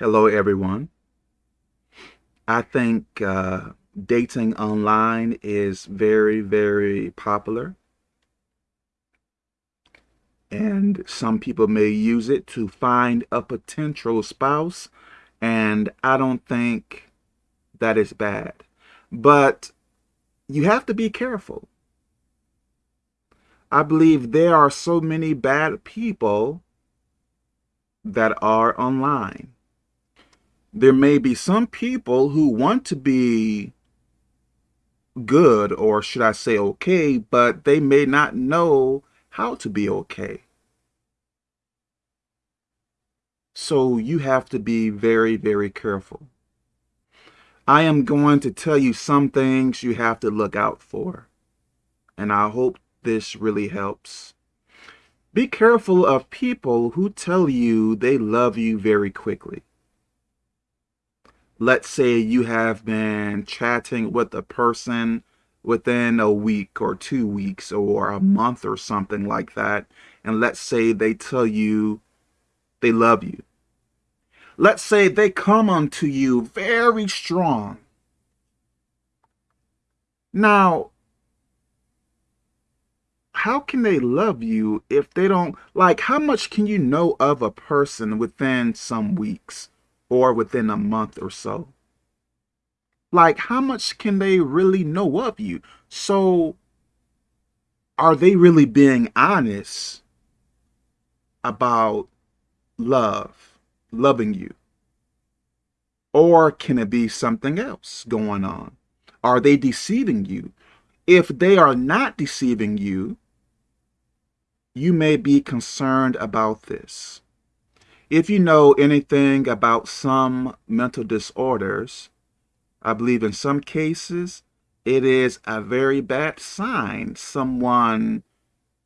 Hello, everyone. I think uh, dating online is very, very popular. And some people may use it to find a potential spouse. And I don't think that is bad. But you have to be careful. I believe there are so many bad people that are online there may be some people who want to be good, or should I say okay, but they may not know how to be okay. So you have to be very, very careful. I am going to tell you some things you have to look out for. And I hope this really helps. Be careful of people who tell you they love you very quickly let's say you have been chatting with a person within a week or two weeks or a month or something like that, and let's say they tell you they love you. Let's say they come unto you very strong. Now, how can they love you if they don't, like, how much can you know of a person within some weeks? Or within a month or so. Like, how much can they really know of you? So, are they really being honest about love, loving you? Or can it be something else going on? Are they deceiving you? If they are not deceiving you, you may be concerned about this. If you know anything about some mental disorders, I believe in some cases it is a very bad sign. Someone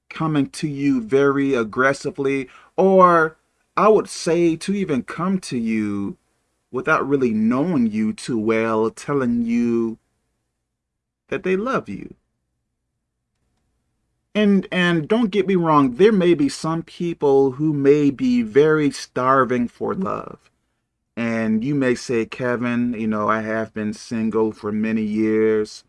coming to you very aggressively, or I would say to even come to you without really knowing you too well, telling you that they love you. And and don't get me wrong, there may be some people who may be very starving for love. And you may say, Kevin, you know, I have been single for many years.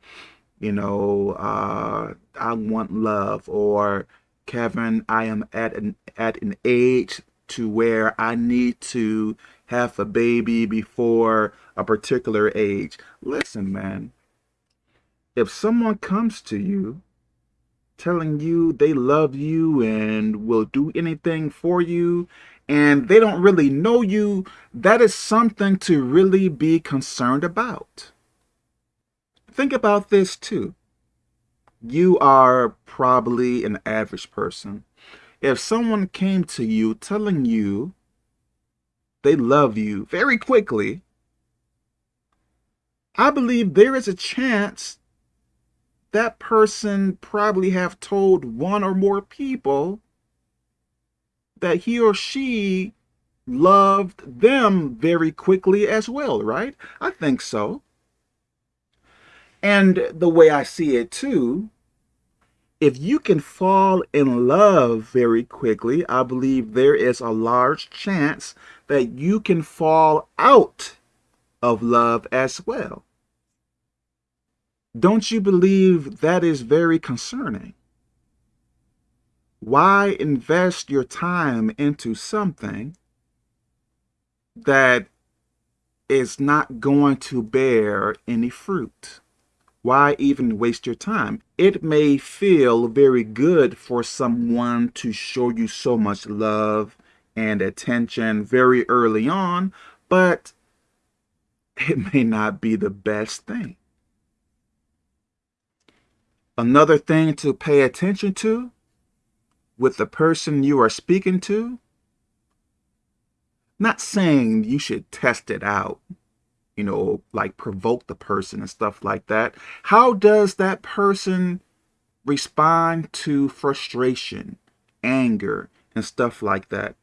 You know, uh, I want love. Or, Kevin, I am at an, at an age to where I need to have a baby before a particular age. Listen, man, if someone comes to you telling you they love you and will do anything for you and they don't really know you, that is something to really be concerned about. Think about this too. You are probably an average person. If someone came to you telling you they love you very quickly, I believe there is a chance that person probably have told one or more people that he or she loved them very quickly as well, right? I think so. And the way I see it too, if you can fall in love very quickly, I believe there is a large chance that you can fall out of love as well. Don't you believe that is very concerning? Why invest your time into something that is not going to bear any fruit? Why even waste your time? It may feel very good for someone to show you so much love and attention very early on, but it may not be the best thing. Another thing to pay attention to with the person you are speaking to, not saying you should test it out, you know, like provoke the person and stuff like that. How does that person respond to frustration, anger, and stuff like that?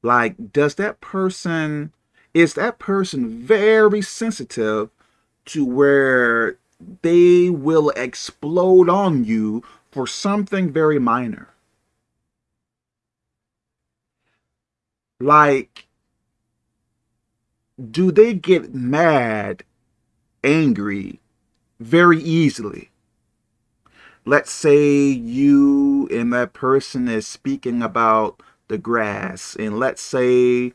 Like, does that person, is that person very sensitive to where they will explode on you for something very minor. Like, do they get mad, angry very easily? Let's say you and that person is speaking about the grass, and let's say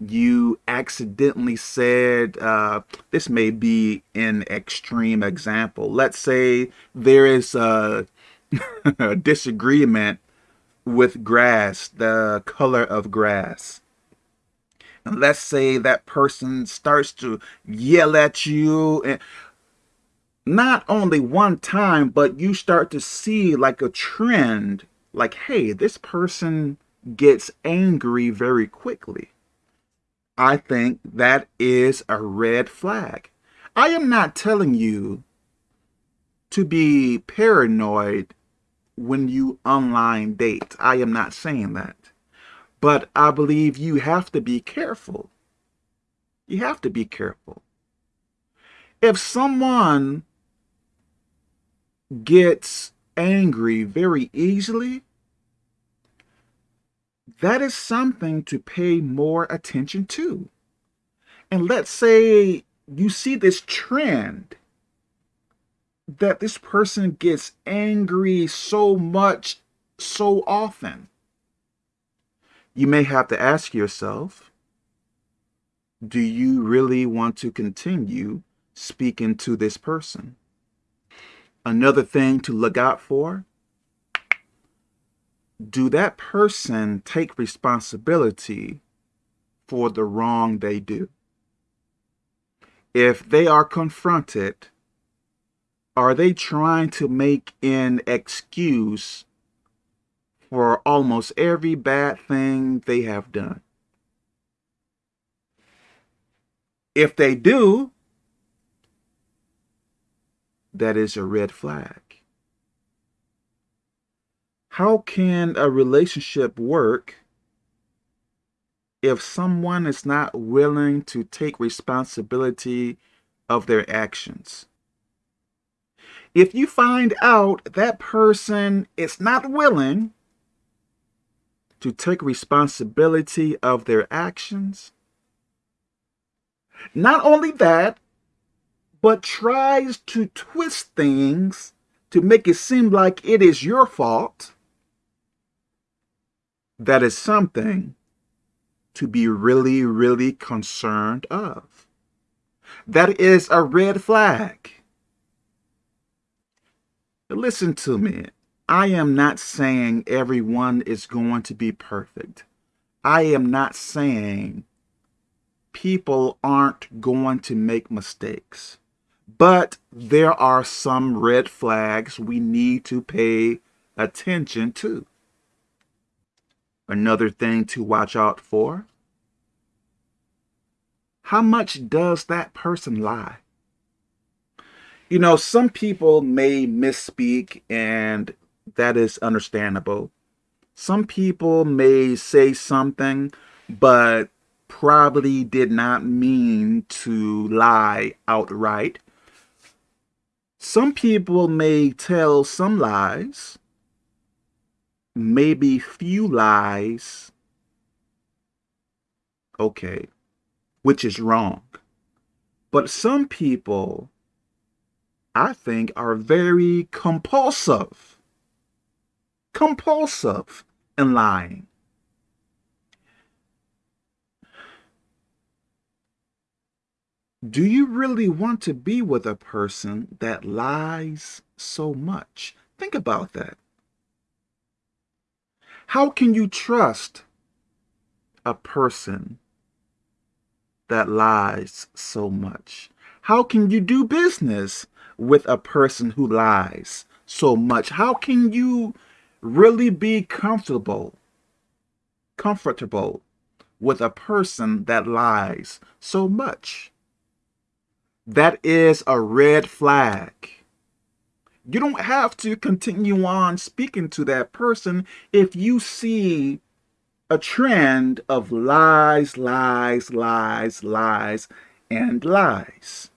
you accidentally said, uh, this may be an extreme example. Let's say there is a, a disagreement with grass, the color of grass. And let's say that person starts to yell at you and not only one time, but you start to see like a trend, like, hey, this person gets angry very quickly. I think that is a red flag. I am not telling you to be paranoid when you online date. I am not saying that. But I believe you have to be careful. You have to be careful. If someone gets angry very easily, that is something to pay more attention to. And let's say you see this trend that this person gets angry so much, so often. You may have to ask yourself, do you really want to continue speaking to this person? Another thing to look out for do that person take responsibility for the wrong they do? If they are confronted, are they trying to make an excuse for almost every bad thing they have done? If they do, that is a red flag. How can a relationship work if someone is not willing to take responsibility of their actions? If you find out that person is not willing to take responsibility of their actions, not only that, but tries to twist things to make it seem like it is your fault, that is something to be really, really concerned of. That is a red flag. Listen to me. I am not saying everyone is going to be perfect. I am not saying people aren't going to make mistakes. But there are some red flags we need to pay attention to. Another thing to watch out for. How much does that person lie? You know, some people may misspeak and that is understandable. Some people may say something, but probably did not mean to lie outright. Some people may tell some lies, maybe few lies, okay, which is wrong. But some people, I think, are very compulsive, compulsive in lying. Do you really want to be with a person that lies so much? Think about that. How can you trust a person that lies so much? How can you do business with a person who lies so much? How can you really be comfortable, comfortable with a person that lies so much? That is a red flag. You don't have to continue on speaking to that person if you see a trend of lies, lies, lies, lies, and lies.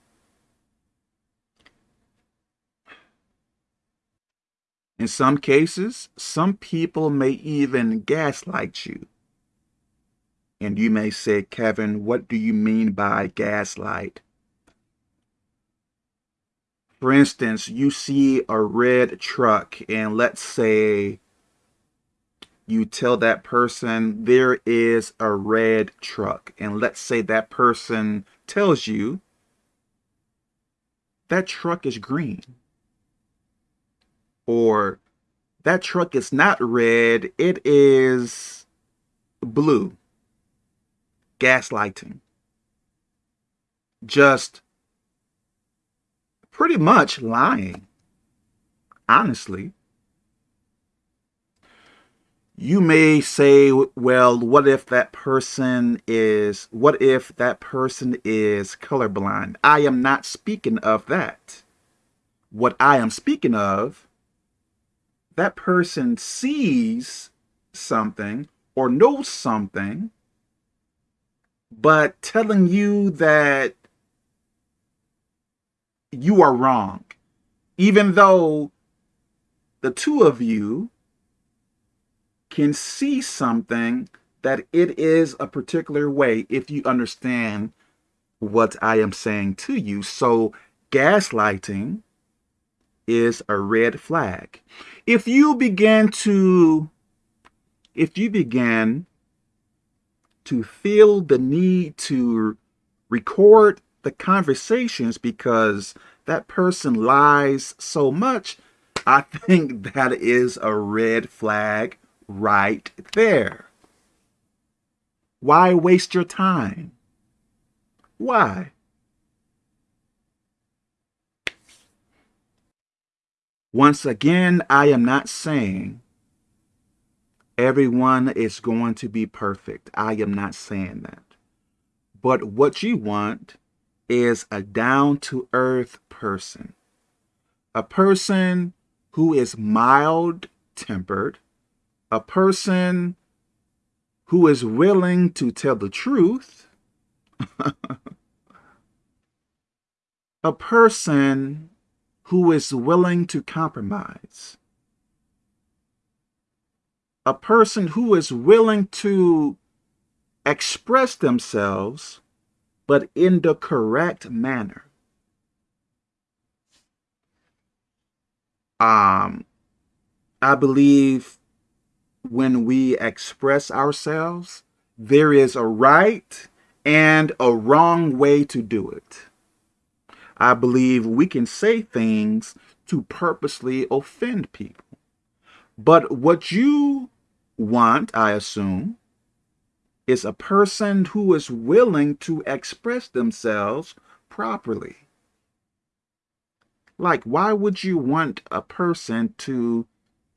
In some cases, some people may even gaslight you And you may say, Kevin, what do you mean by gaslight? For instance, you see a red truck and let's say you tell that person there is a red truck and let's say that person tells you that truck is green or that truck is not red it is blue gaslighting. Just pretty much lying honestly you may say, well, what if that person is, what if that person is colorblind? I am not speaking of that. What I am speaking of, that person sees something or knows something, but telling you that you are wrong, even though the two of you can see something that it is a particular way if you understand what I am saying to you. So gaslighting is a red flag. If you begin to, if you begin to feel the need to record the conversations because that person lies so much, I think that is a red flag right there. Why waste your time? Why? Once again, I am not saying everyone is going to be perfect. I am not saying that. But what you want is a down-to-earth person. A person who is mild-tempered, a person who is willing to tell the truth, a person who is willing to compromise, a person who is willing to express themselves, but in the correct manner. Um, I believe when we express ourselves, there is a right and a wrong way to do it. I believe we can say things to purposely offend people. But what you want, I assume, is a person who is willing to express themselves properly. Like, why would you want a person to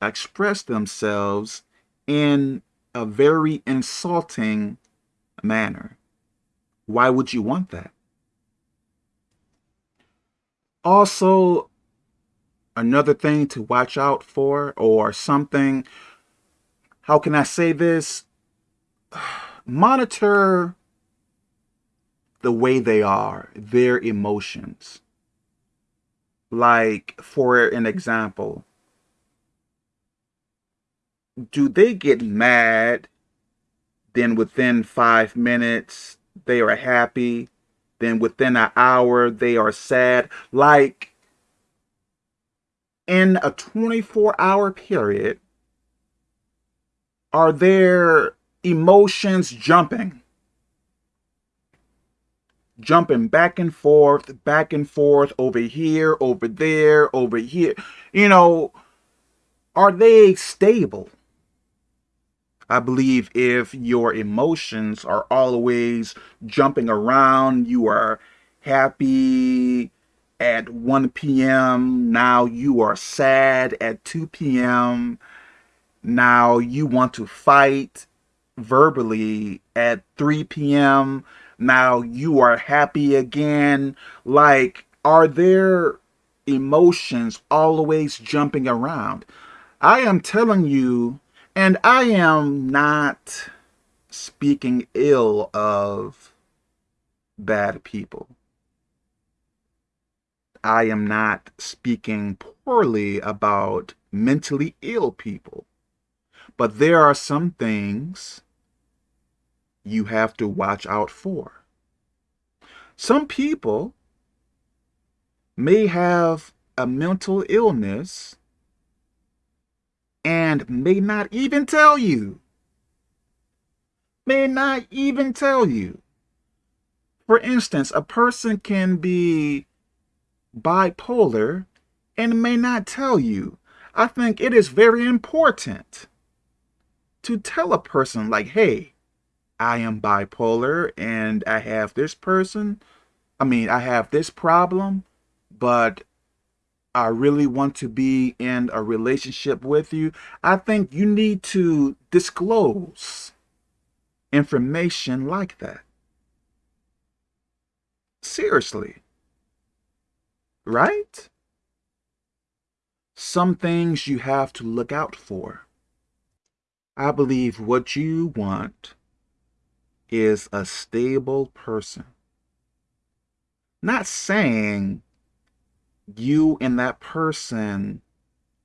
express themselves in a very insulting manner. Why would you want that? Also, another thing to watch out for or something, how can I say this? Monitor the way they are, their emotions. Like, for an example, do they get mad? Then within five minutes, they are happy. Then within an hour, they are sad. Like in a 24 hour period, are their emotions jumping? Jumping back and forth, back and forth, over here, over there, over here. You know, are they stable? I believe if your emotions are always jumping around, you are happy at 1 p.m., now you are sad at 2 p.m., now you want to fight verbally at 3 p.m., now you are happy again. Like, are there emotions always jumping around? I am telling you and I am not speaking ill of bad people. I am not speaking poorly about mentally ill people. But there are some things you have to watch out for. Some people may have a mental illness and may not even tell you. May not even tell you. For instance, a person can be bipolar and may not tell you. I think it is very important to tell a person like, hey, I am bipolar and I have this person. I mean, I have this problem, but I really want to be in a relationship with you. I think you need to disclose information like that. Seriously. Right? Some things you have to look out for. I believe what you want is a stable person. Not saying you and that person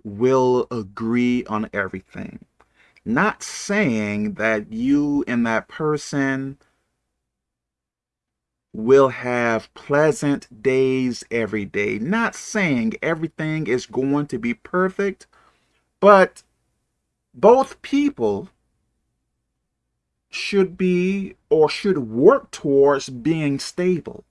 will agree on everything. Not saying that you and that person will have pleasant days every day. Not saying everything is going to be perfect, but both people should be or should work towards being stable.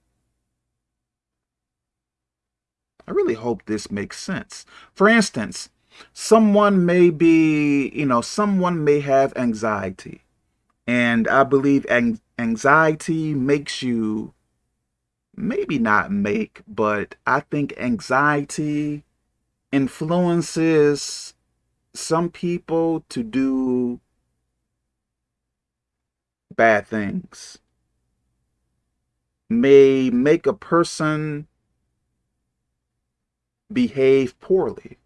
I really hope this makes sense. For instance, someone may be, you know, someone may have anxiety. And I believe anxiety makes you, maybe not make, but I think anxiety influences some people to do bad things. May make a person behave poorly.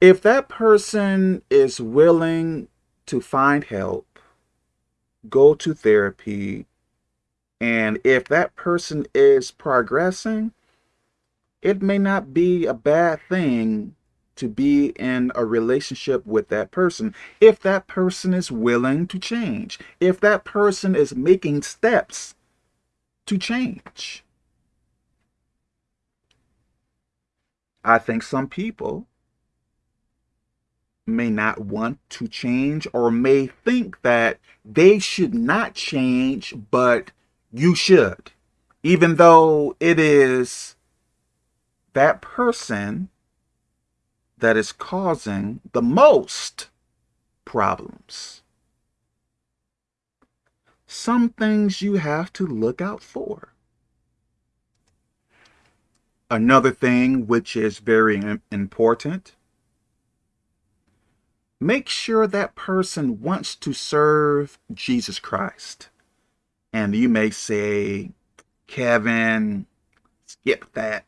If that person is willing to find help, go to therapy, and if that person is progressing, it may not be a bad thing to be in a relationship with that person if that person is willing to change, if that person is making steps to change. I think some people may not want to change or may think that they should not change, but you should. Even though it is that person that is causing the most problems. Some things you have to look out for. Another thing which is very important, make sure that person wants to serve Jesus Christ. And you may say, Kevin, skip that.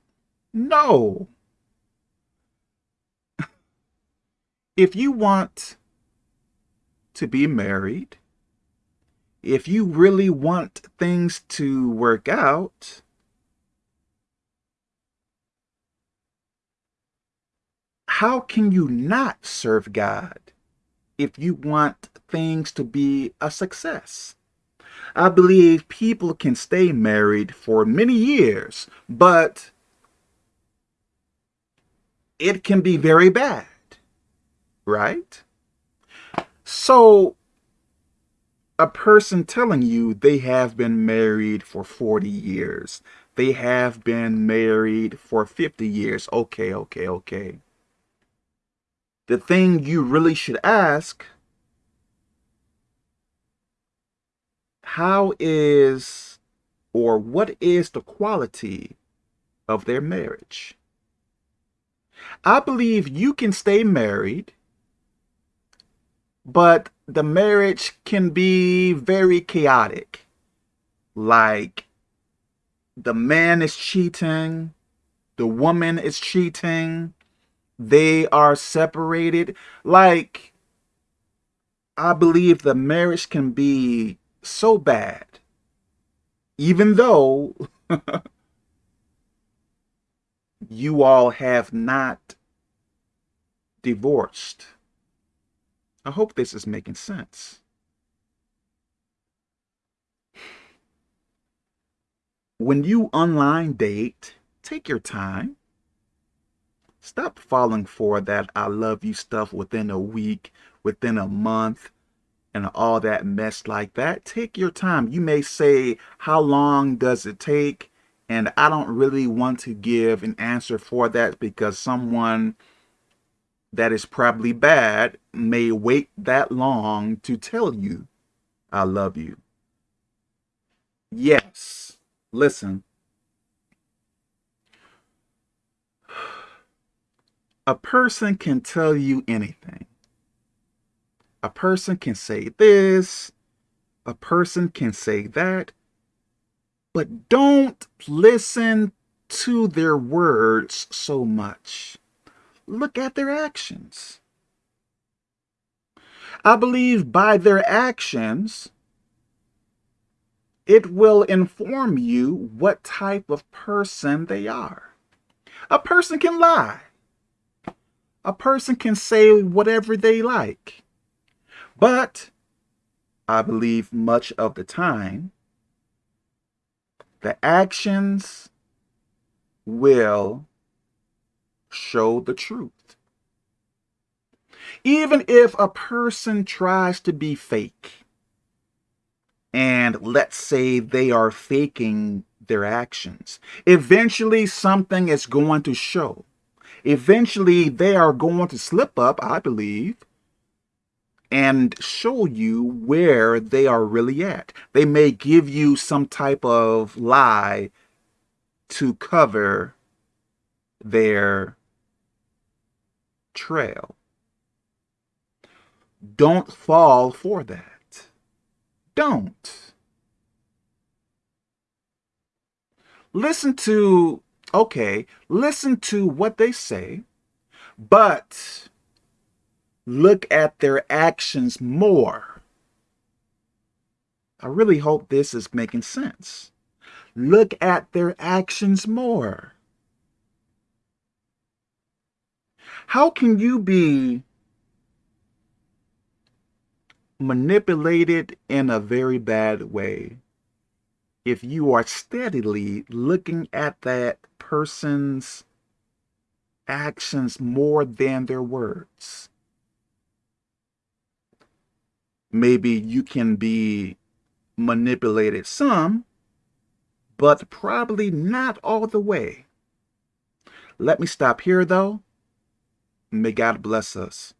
No. If you want to be married, if you really want things to work out, how can you not serve God if you want things to be a success? I believe people can stay married for many years, but it can be very bad, right? So a person telling you they have been married for 40 years, they have been married for 50 years. Okay, okay, okay the thing you really should ask, how is or what is the quality of their marriage? I believe you can stay married, but the marriage can be very chaotic. Like the man is cheating, the woman is cheating, they are separated. Like, I believe the marriage can be so bad, even though you all have not divorced. I hope this is making sense. When you online date, take your time. Stop falling for that I love you stuff within a week, within a month, and all that mess like that. Take your time. You may say, how long does it take? And I don't really want to give an answer for that because someone that is probably bad may wait that long to tell you, I love you. Yes, listen, a person can tell you anything. A person can say this, a person can say that, but don't listen to their words so much. Look at their actions. I believe by their actions, it will inform you what type of person they are. A person can lie a person can say whatever they like. But I believe much of the time, the actions will show the truth. Even if a person tries to be fake, and let's say they are faking their actions, eventually something is going to show eventually they are going to slip up, I believe, and show you where they are really at. They may give you some type of lie to cover their trail. Don't fall for that. Don't. Listen to okay, listen to what they say, but look at their actions more. I really hope this is making sense. Look at their actions more. How can you be manipulated in a very bad way if you are steadily looking at that person's actions more than their words. Maybe you can be manipulated some, but probably not all the way. Let me stop here though. May God bless us.